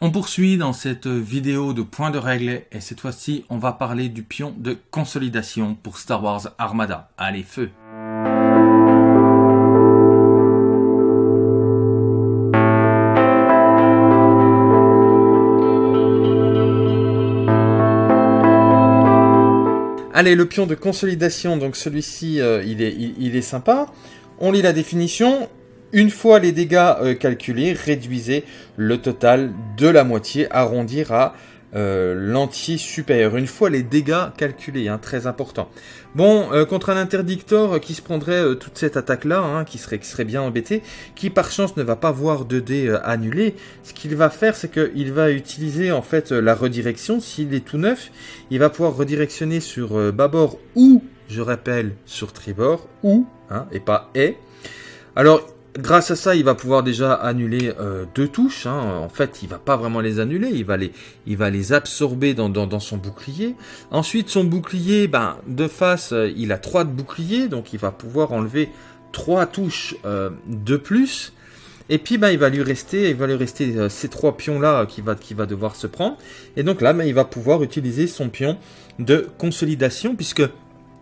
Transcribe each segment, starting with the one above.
On poursuit dans cette vidéo de points de règle et cette fois-ci on va parler du pion de consolidation pour Star Wars Armada. Allez feu Allez, le pion de consolidation, donc celui-ci, euh, il, est, il, est sympa. On lit la définition. Une fois les dégâts euh, calculés, réduisez le total de la moitié, arrondir à euh, l'entier supérieur. Une fois les dégâts calculés, hein, très important. Bon, contre un interdictor qui se prendrait toute cette attaque-là, hein, qui, serait, qui serait bien embêté, qui par chance ne va pas voir 2D annulé, ce qu'il va faire, c'est qu'il va utiliser en fait la redirection. S'il est tout neuf, il va pouvoir redirectionner sur bâbord ou, je rappelle, sur tribord, ou, hein, et pas et. Alors, grâce à ça, il va pouvoir déjà annuler euh, deux touches. Hein. En fait, il va pas vraiment les annuler, il va les, il va les absorber dans, son bouclier. Ensuite, son bouclier, ben, de face, euh, il a trois de bouclier, donc il va pouvoir enlever trois touches euh, de plus. Et puis, ben, il va lui rester, il va lui rester ces trois pions-là qui va, qui va devoir se prendre. Et donc là, ben, il va pouvoir utiliser son pion de consolidation, puisque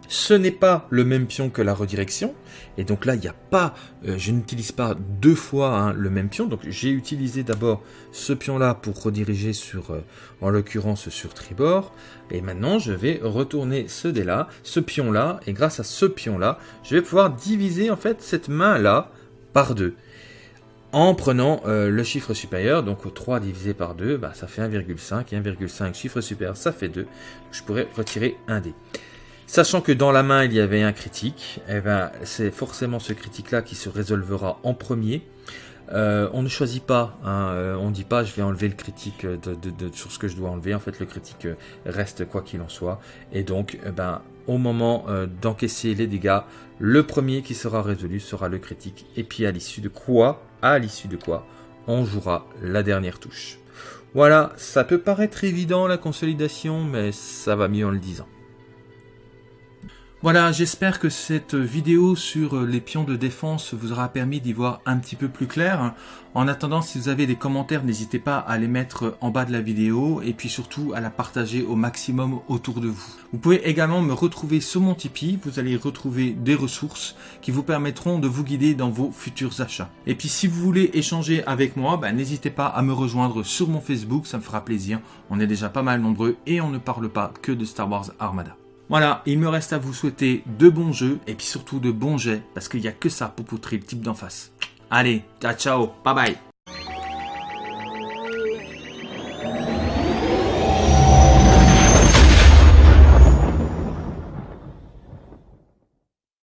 ce n'est pas le même pion que la redirection. Et donc là, il n'y a pas, euh, je n'utilise pas deux fois hein, le même pion. Donc j'ai utilisé d'abord ce pion-là pour rediriger sur, euh, en l'occurrence sur tribord. Et maintenant, je vais retourner ce dé-là, ce pion-là. Et grâce à ce pion-là, je vais pouvoir diviser en fait cette main-là par deux en prenant euh, le chiffre supérieur, donc 3 divisé par 2, bah, ça fait 1,5, et 1,5 chiffre supérieur, ça fait 2. Je pourrais retirer un dé. Sachant que dans la main, il y avait un critique, eh ben, c'est forcément ce critique-là qui se résolvera en premier. Euh, on ne choisit pas, hein, euh, on ne dit pas je vais enlever le critique de, sur ce que je dois enlever. En fait, le critique euh, reste quoi qu'il en soit. Et donc, eh ben, au moment d'encaisser les dégâts, le premier qui sera résolu sera le critique. Et puis à l'issue de quoi, à l'issue de quoi, on jouera la dernière touche. Voilà, ça peut paraître évident la consolidation, mais ça va mieux en le disant. Voilà, j'espère que cette vidéo sur les pions de défense vous aura permis d'y voir un petit peu plus clair. En attendant, si vous avez des commentaires, n'hésitez pas à les mettre en bas de la vidéo et puis surtout à la partager au maximum autour de vous. Vous pouvez également me retrouver sur mon Tipeee, vous allez retrouver des ressources qui vous permettront de vous guider dans vos futurs achats. Et puis si vous voulez échanger avec moi, ben, n'hésitez pas à me rejoindre sur mon Facebook, ça me fera plaisir. On est déjà pas mal nombreux et on ne parle pas que de Star Wars Armada. Voilà, il me reste à vous souhaiter de bons jeux et puis surtout de bons jets parce qu'il n'y a que ça pour poutrer le type d'en face. Allez, ciao ciao, bye bye